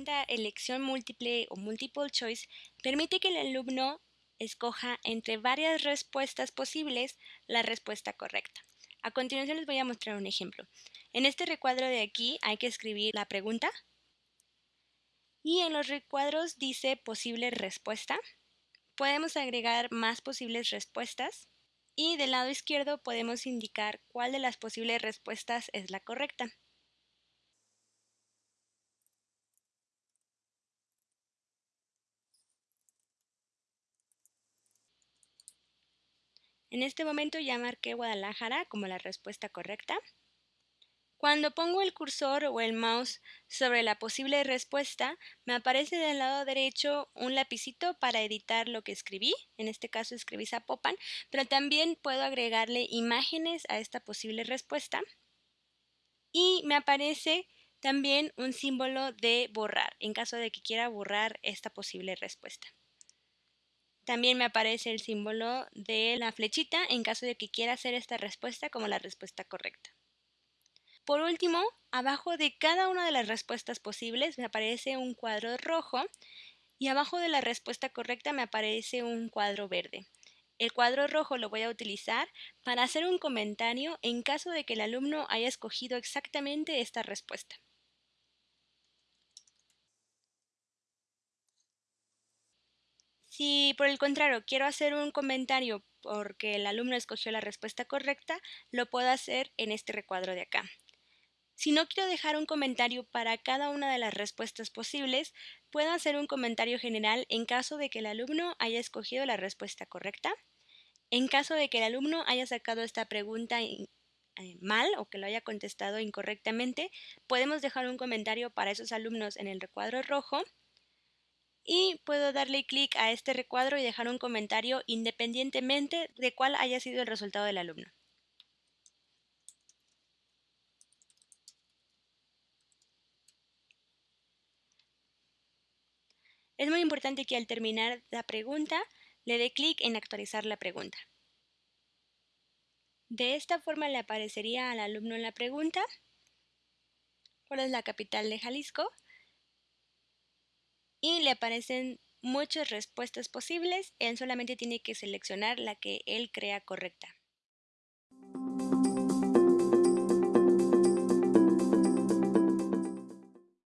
pregunta elección múltiple o multiple choice permite que el alumno escoja entre varias respuestas posibles la respuesta correcta. A continuación les voy a mostrar un ejemplo. En este recuadro de aquí hay que escribir la pregunta y en los recuadros dice posible respuesta. Podemos agregar más posibles respuestas y del lado izquierdo podemos indicar cuál de las posibles respuestas es la correcta. En este momento ya marqué Guadalajara como la respuesta correcta. Cuando pongo el cursor o el mouse sobre la posible respuesta, me aparece del lado derecho un lapicito para editar lo que escribí. En este caso escribí Zapopan, pero también puedo agregarle imágenes a esta posible respuesta. Y me aparece también un símbolo de borrar, en caso de que quiera borrar esta posible respuesta. También me aparece el símbolo de la flechita en caso de que quiera hacer esta respuesta como la respuesta correcta. Por último, abajo de cada una de las respuestas posibles me aparece un cuadro rojo y abajo de la respuesta correcta me aparece un cuadro verde. El cuadro rojo lo voy a utilizar para hacer un comentario en caso de que el alumno haya escogido exactamente esta respuesta. Si por el contrario quiero hacer un comentario porque el alumno escogió la respuesta correcta, lo puedo hacer en este recuadro de acá. Si no quiero dejar un comentario para cada una de las respuestas posibles, puedo hacer un comentario general en caso de que el alumno haya escogido la respuesta correcta. En caso de que el alumno haya sacado esta pregunta eh, mal o que lo haya contestado incorrectamente, podemos dejar un comentario para esos alumnos en el recuadro rojo y puedo darle clic a este recuadro y dejar un comentario independientemente de cuál haya sido el resultado del alumno. Es muy importante que al terminar la pregunta le dé clic en actualizar la pregunta. De esta forma le aparecería al alumno la pregunta cuál es la capital de Jalisco y le aparecen muchas respuestas posibles, él solamente tiene que seleccionar la que él crea correcta.